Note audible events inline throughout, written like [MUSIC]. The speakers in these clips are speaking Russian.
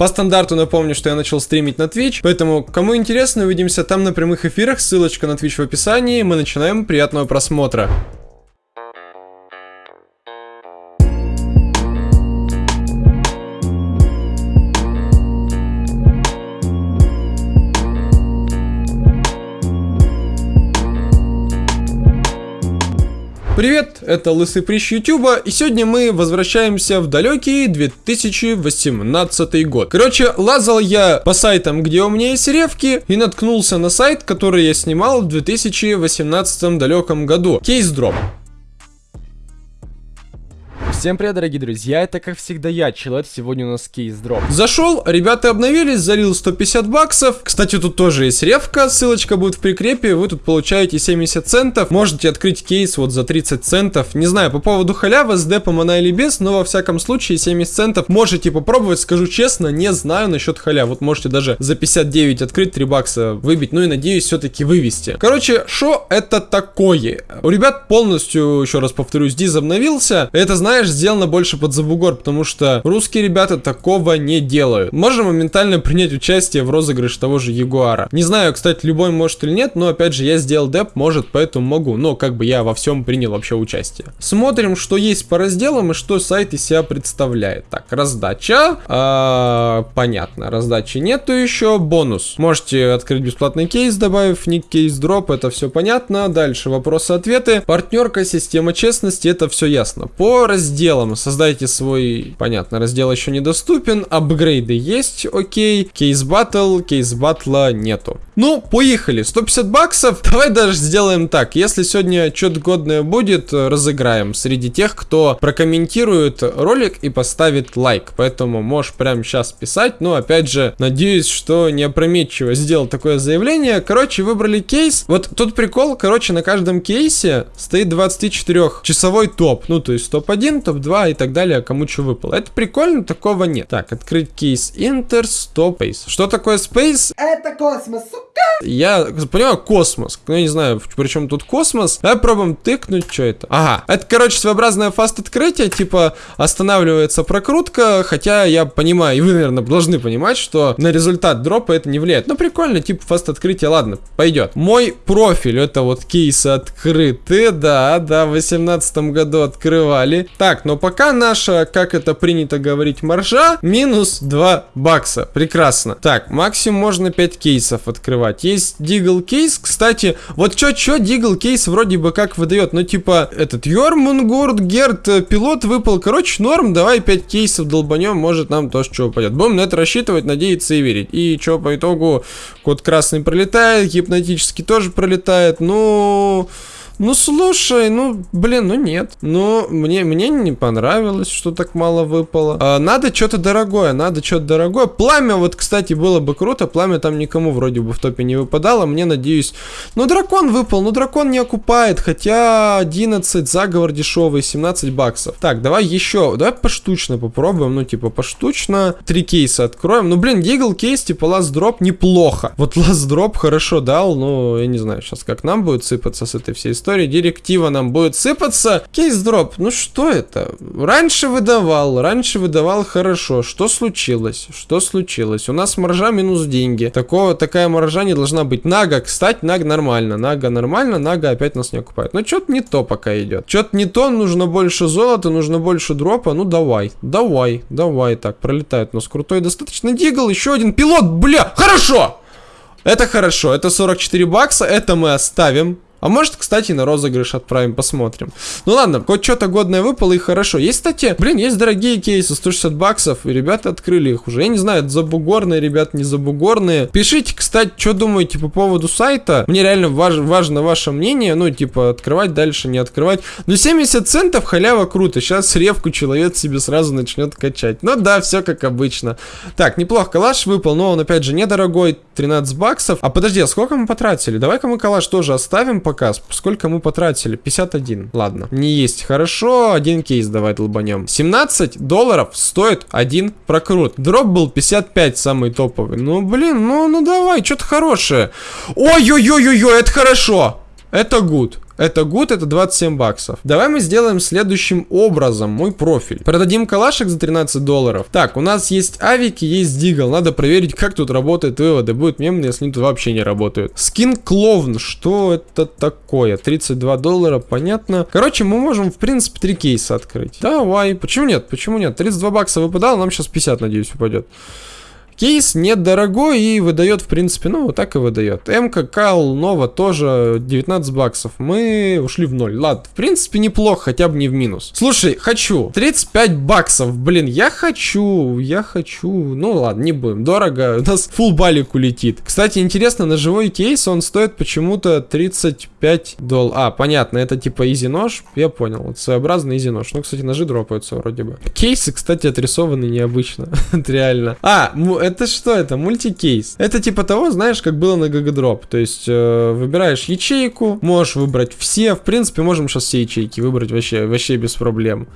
По стандарту напомню, что я начал стримить на Twitch, поэтому, кому интересно, увидимся там на прямых эфирах, ссылочка на Twitch в описании, мы начинаем, приятного просмотра. Привет, это Лысый Прищ Ютуба, и сегодня мы возвращаемся в далекий 2018 год. Короче, лазал я по сайтам, где у меня есть ревки, и наткнулся на сайт, который я снимал в 2018 далеком году. Кейс Дроп. Всем привет, дорогие друзья, это как всегда я, Человек, сегодня у нас кейс дроп. Зашел, ребята обновились, залил 150 баксов. Кстати, тут тоже есть ревка, ссылочка будет в прикрепе, вы тут получаете 70 центов. Можете открыть кейс вот за 30 центов. Не знаю, по поводу халявы, с депом она или без, но во всяком случае 70 центов можете попробовать, скажу честно, не знаю насчет халя. Вот можете даже за 59 открыть, 3 бакса выбить, ну и надеюсь все-таки вывести. Короче, что это такое? У ребят полностью, еще раз повторюсь, диз обновился. Это, знаешь, сделано больше под забугор, потому что русские ребята такого не делают. Можем моментально [LAUGHS] принять участие в розыгрыше того же Ягуара. Не знаю, кстати, любой может или нет, но опять же, я сделал деп, может, поэтому могу. Но как бы я во всем принял вообще участие. Смотрим, что есть по разделам и что сайт из себя представляет. Так, раздача. А, понятно, раздачи нету еще. Бонус. Можете открыть бесплатный кейс, добавив ник кейс дроп, это все понятно. Дальше вопросы-ответы. Партнерка, система честности, это все ясно. По разделам разделом. Создайте свой, понятно, раздел еще недоступен. Апгрейды есть, окей. Кейс батл, кейс батла нету. Ну, поехали. 150 баксов. [LAUGHS] Давай даже сделаем так. Если сегодня что-то годное будет, разыграем среди тех, кто прокомментирует ролик и поставит лайк. Поэтому можешь прямо сейчас писать. Но, опять же, надеюсь, что не опрометчиво сделал такое заявление. Короче, выбрали кейс. Вот тут прикол, короче, на каждом кейсе стоит 24-часовой топ. Ну, то есть топ-1, топ-2 и так далее, кому что выпало. Это прикольно, такого нет. Так, открыть кейс Enter, Stop, Space. Что такое Space? Это космос, сука! Я понимаю, космос. Ну, я не знаю, причем тут космос. Давай пробуем тыкнуть, что это. Ага, это, короче, своеобразное фаст-открытие, типа останавливается прокрутка, хотя я понимаю, и вы, наверное, должны понимать, что на результат дропа это не влияет. Но прикольно, типа фаст-открытие, ладно, пойдет. Мой профиль, это вот кейсы открыты, да, да, в 18 году открывали. Так, но пока наша, как это принято говорить, маржа, минус 2 бакса. Прекрасно. Так, максимум можно 5 кейсов открывать. Есть Дигл кейс, кстати, вот чё-чё Дигл кейс вроде бы как выдает, ну типа этот Йормунгурд, Герт, э, пилот выпал, короче, норм, давай 5 кейсов долбанем, может нам тоже что упадет. Будем на это рассчитывать, надеяться и верить. И что по итогу, код красный пролетает, гипнотически тоже пролетает, ну... Ну, слушай, ну, блин, ну нет. Ну, мне, мне не понравилось, что так мало выпало. А, надо что-то дорогое, надо что-то дорогое. Пламя, вот, кстати, было бы круто. Пламя там никому вроде бы в топе не выпадало. Мне, надеюсь... Ну, дракон выпал, ну, дракон не окупает. Хотя 11, заговор дешевый, 17 баксов. Так, давай еще, давай поштучно попробуем. Ну, типа, поштучно. Три кейса откроем. Ну, блин, Deagle case, типа, last drop неплохо. Вот last drop хорошо дал, но я не знаю сейчас, как нам будет сыпаться с этой всей историей истории директива нам будет сыпаться. Case drop, ну что это? Раньше выдавал, раньше выдавал хорошо. Что случилось? Что случилось? У нас маржа минус деньги. Такого, такая маржа не должна быть. Нага, кстати, Наг нормально. Нага нормально, Нага опять нас не окупает. Но что-то не то пока идет. Что-то не то, нужно больше золота, нужно больше дропа. Ну давай, давай, давай. Так, пролетает у нас крутой достаточно дигл. Еще один пилот, бля, хорошо! Это хорошо, это 44 бакса, это мы оставим. А может, кстати, на розыгрыш отправим, посмотрим. Ну ладно, хоть что-то годное выпало и хорошо. Есть, кстати, блин, есть дорогие кейсы, 160 баксов, и ребята открыли их уже. Я не знаю, это забугорные, ребят, не забугорные. Пишите, кстати, что думаете по поводу сайта. Мне реально важ, важно ваше мнение, ну, типа, открывать дальше, не открывать. Но 70 центов халява круто. Сейчас ревку человек себе сразу начнет качать. Ну да, все как обычно. Так, неплохо, калаш выпал, но он, опять же, недорогой, 13 баксов. А подожди, а сколько мы потратили? Давай-ка мы калаш тоже оставим, показ. Сколько мы потратили? 51. Ладно. Не есть. Хорошо. Один кейс давай долбанем. 17 долларов стоит один прокрут. Дроп был 55 самый топовый. Ну, блин, ну, ну давай, что-то хорошее. Ой-ой-ой-ой, это хорошо. Это good. Это good, это 27 баксов. Давай мы сделаем следующим образом мой профиль. Продадим калашек за 13 долларов. Так, у нас есть авики, есть дигл. Надо проверить, как тут работают выводы. Будет мемно, если они тут вообще не работают. Скин клоун. Что это такое? 32 доллара, понятно. Короче, мы можем, в принципе, три кейса открыть. Давай. Почему нет? Почему нет? 32 бакса выпадало, нам сейчас 50, надеюсь, упадет. Кейс недорогой и выдает, в принципе, ну, вот так и выдает. МК, Кал, Нова тоже 19 баксов. Мы ушли в ноль. Ладно, в принципе, неплохо, хотя бы не в минус. Слушай, хочу. 35 баксов, блин, я хочу, я хочу. Ну, ладно, не будем. Дорого, у нас full балик улетит. Кстати, интересно, на живой кейс он стоит почему-то 35 долларов. А, понятно, это типа easy нож. Я понял, вот своеобразный easy нож. Ну, кстати, ножи дропаются вроде бы. Кейсы, кстати, отрисованы необычно. [LAUGHS] реально. А, что это? Мультикейс. Это типа того, знаешь, как было на GGDrop. То есть э, выбираешь ячейку, можешь выбрать все. В принципе, можем сейчас все ячейки выбрать вообще, вообще без проблем.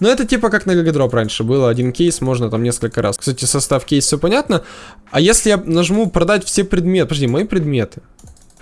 Но это типа как на GGDrop раньше было. Один кейс можно там несколько раз. Кстати, состав кейса все понятно. А если я нажму продать все предметы... Подожди, мои предметы.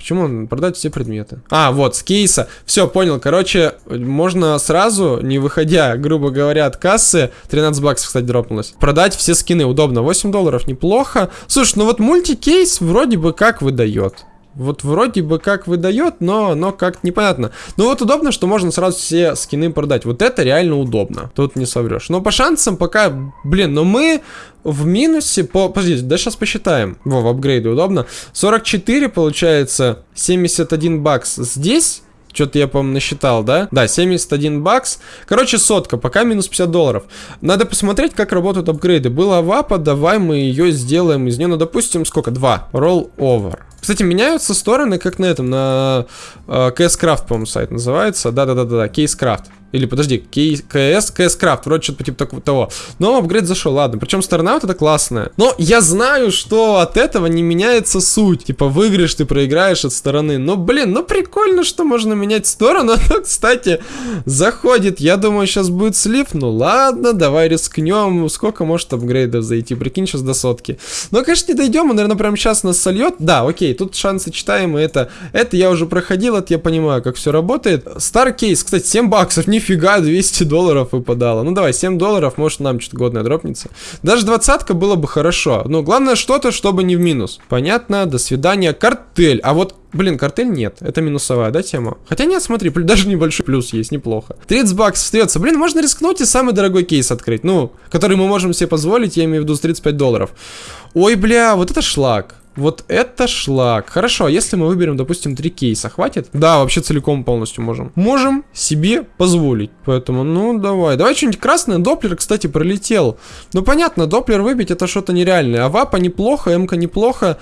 Почему продать все предметы? А, вот, с кейса. Все, понял. Короче, можно сразу, не выходя, грубо говоря, от кассы, 13 баксов, кстати, дропнулось, продать все скины. Удобно. 8 долларов, неплохо. Слушай, ну вот мультикейс вроде бы как выдает. Вот вроде бы как выдает, но, но как-то непонятно. Ну вот удобно, что можно сразу все скины продать. Вот это реально удобно. Тут не соврешь. Но по шансам пока, блин, но мы в минусе по... Подождите, да сейчас посчитаем. Во, в апгрейде удобно. 44 получается, 71 бакс здесь. Что-то я, по-моему, насчитал, да? Да, 71 бакс. Короче, сотка, пока минус 50 долларов. Надо посмотреть, как работают апгрейды. Была вапа, давай мы ее сделаем из нее, ну, допустим, сколько? Два. Roll over. Кстати, меняются стороны, как на этом, на э, CS Craft, по-моему, сайт называется. Да-да-да-да, Case Craft. Или подожди, КС, КС Крафт, вроде что-то типа такого того. Но апгрейд зашел, ладно. Причем сторона вот эта классная. Но я знаю, что от этого не меняется суть. Типа выиграешь, ты проиграешь от стороны. Но, блин, ну прикольно, что можно менять сторону. [LAUGHS] Но, кстати, заходит. Я думаю, сейчас будет слив. Ну ладно, давай рискнем. Сколько может апгрейдов зайти? Прикинь, сейчас до сотки. Но, конечно, не дойдем. Он, наверное, прямо сейчас нас сольет. Да, окей, тут шансы читаемые. Это, это я уже проходил, это я понимаю, как все работает. Стар кейс, кстати, 7 баксов. Не нифига, 200 долларов выпадало. Ну давай, 7 долларов, может нам что-то годное дропнется. Даже двадцатка было бы хорошо. Но главное что-то, чтобы не в минус. Понятно, до свидания. Картель. А вот Блин, картель нет, это минусовая, да, тема? Хотя нет, смотри, даже небольшой плюс есть, неплохо. 30 баксов остается. Блин, можно рискнуть и самый дорогой кейс открыть, ну, который мы можем себе позволить, я имею в виду с 35 долларов. Ой, бля, вот это шлак. Вот это шлак. Хорошо, а если мы выберем, допустим, три кейса, хватит? Да, вообще целиком полностью можем. Можем себе позволить. Поэтому, ну, давай. Давай что-нибудь красное. Доплер, кстати, пролетел. Ну, понятно, Доплер выбить это что-то нереальное. А вапа неплохо, МК неплохо.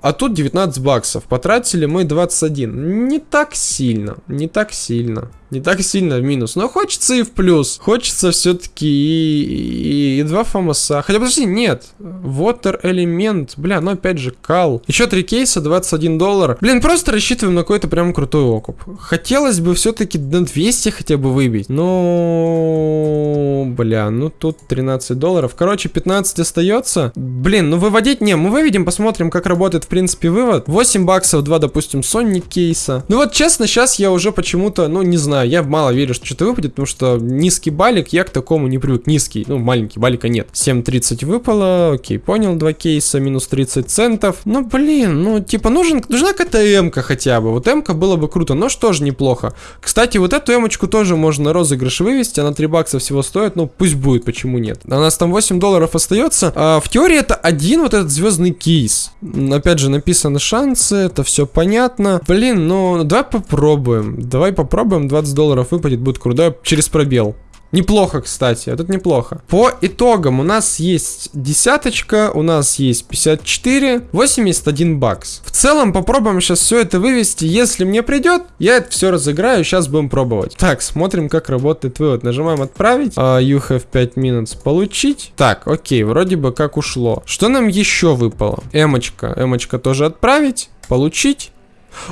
А тут 19 баксов. Потратили мы 21. Не так сильно. Не так сильно не так сильно в минус. Но хочется и в плюс. Хочется все-таки и, и, и два фамоса. Хотя, подожди, нет. Water элемент. Бля, ну опять же, кал. Еще три кейса, 21 доллар. Блин, просто рассчитываем на какой-то прям крутой окуп. Хотелось бы все-таки на 200 хотя бы выбить. Но... Бля, ну тут 13 долларов. Короче, 15 остается. Блин, ну выводить не. Мы выведем, посмотрим, как работает, в принципе, вывод. 8 баксов, 2, допустим, Sonic кейса. Ну вот, честно, сейчас я уже почему-то, ну, не знаю я мало верю, что что-то выпадет, потому что низкий балик, я к такому не привык. Низкий, ну, маленький, балика нет. 7.30 выпало, окей, понял, два кейса, минус 30 центов. Ну, блин, ну, типа, нужен, нужна какая-то м хотя бы. Вот м было бы круто, но что же неплохо. Кстати, вот эту м тоже можно на розыгрыш вывести, она 3 бакса всего стоит, ну, пусть будет, почему нет. У нас там 8 долларов остается. А, в теории это один вот этот звездный кейс. Опять же, написаны шансы, это все понятно. Блин, ну, давай попробуем. Давай попробуем 20 15 долларов выпадет, будет круто. Через пробел. Неплохо, кстати, это неплохо. По итогам у нас есть десяточка, у нас есть 54, 81 бакс. В целом попробуем сейчас все это вывести. Если мне придет, я это все разыграю, сейчас будем пробовать. Так, смотрим, как работает вывод. Нажимаем отправить. Uh, you have 5 minutes. Получить. Так, окей, вроде бы как ушло. Что нам еще выпало? Эмочка. Эмочка тоже отправить. Получить.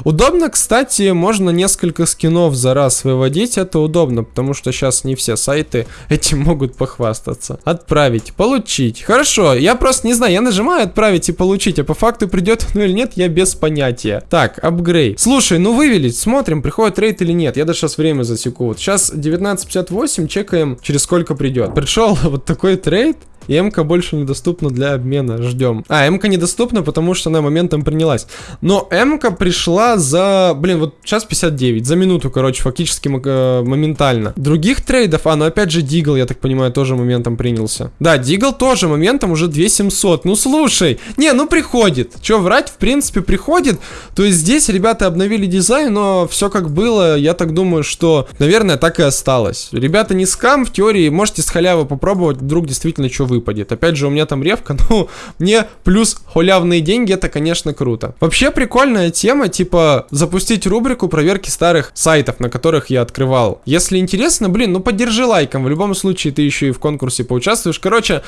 Удобно, кстати, можно несколько скинов за раз выводить, это удобно, потому что сейчас не все сайты [LAUGHS] этим могут похвастаться. Отправить, получить. Хорошо, я просто не знаю, я нажимаю отправить и получить, а по факту придет ну или нет, я без понятия. Так, апгрейд. Слушай, ну вывели, смотрим, приходит трейд или нет. Я даже сейчас время засеку. Вот сейчас 19.58, чекаем, через сколько придет. Пришел [LAUGHS] вот такой трейд. МК больше недоступна для обмена. Ждем. А, МК недоступна, потому что она моментом принялась. Но МК пришла за... Блин, вот сейчас 59. За минуту, короче, фактически э, моментально. Других трейдов... А, ну опять же Deagle, я так понимаю, тоже моментом принялся. Да, Deagle тоже моментом уже 2700. Ну слушай. Не, ну приходит. Че, врать, в принципе, приходит. То есть здесь ребята обновили дизайн, но все как было. Я так думаю, что, наверное, так и осталось. Ребята не скам, в теории можете с халявы попробовать, вдруг действительно что вы выпадет. Опять же, у меня там ревка, [LAUGHS] ну, мне плюс халявные деньги, это, конечно, круто. Вообще прикольная тема, типа, запустить рубрику проверки старых сайтов, на которых я открывал. Если интересно, блин, ну поддержи лайком, в любом случае ты еще и в конкурсе поучаствуешь. Короче,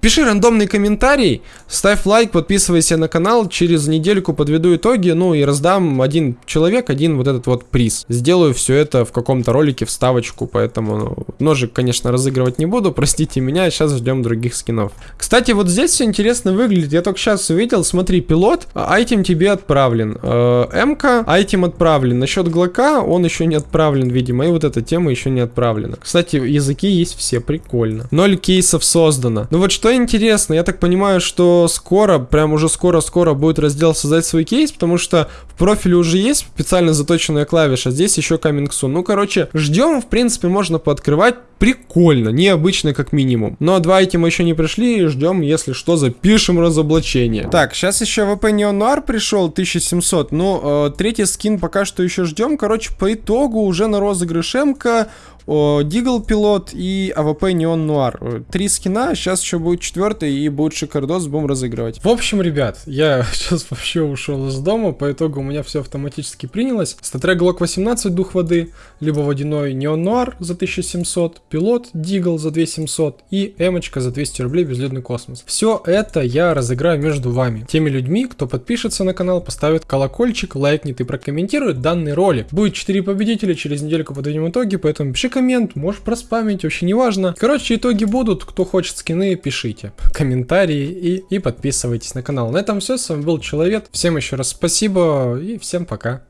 пиши рандомный комментарий, ставь лайк, подписывайся на канал, через недельку подведу итоги, ну и раздам один человек, один вот этот вот приз. Сделаю все это в каком-то ролике, вставочку, поэтому ну, ножик, конечно, разыгрывать не буду, простите меня, сейчас ждем других других скинов. Кстати, вот здесь все интересно выглядит. Я только сейчас увидел. Смотри, пилот, айтем тебе отправлен. Э, МК, айтем отправлен. Насчет Глока, он еще не отправлен, видимо. И вот эта тема еще не отправлена. Кстати, языки есть все, прикольно. Ноль кейсов создано. Ну вот что интересно, я так понимаю, что скоро, прям уже скоро-скоро будет раздел создать свой кейс, потому что в профиле уже есть специально заточенная клавиша, здесь еще coming soon. Ну, короче, ждем, в принципе, можно пооткрывать. Прикольно, необычно как минимум. Но два айтема еще не пришли, ждем, если что, запишем разоблачение. Так, сейчас еще Neon Noir пришел, 1700. Ну, э, третий скин пока что еще ждем. Короче, по итогу уже на розыгрыш МК Deagle пилот и AWP Neon Noir. Три скина, сейчас еще будет четвертый и будет Шикардос, будем разыгрывать. В общем, ребят, я [LAUGHS] сейчас вообще ушел из дома, по итогу у меня все автоматически принялось. StatTrak Glock 18, дух воды, либо водяной Неон Нуар за 1700, пилот Дигл за 2700 и Эмочка за 200 рублей безлюдный космос. Все это я разыграю между вами, теми людьми, кто подпишется на канал, поставит колокольчик, лайкнет и прокомментирует данный ролик. Будет 4 победителя, через недельку подведем итоги, поэтому пиши коммент, можешь проспамить, вообще не важно. Короче, итоги будут, кто хочет скины, пишите комментарии и, и подписывайтесь на канал. На этом все, с вами был Человек, всем еще раз спасибо и всем пока.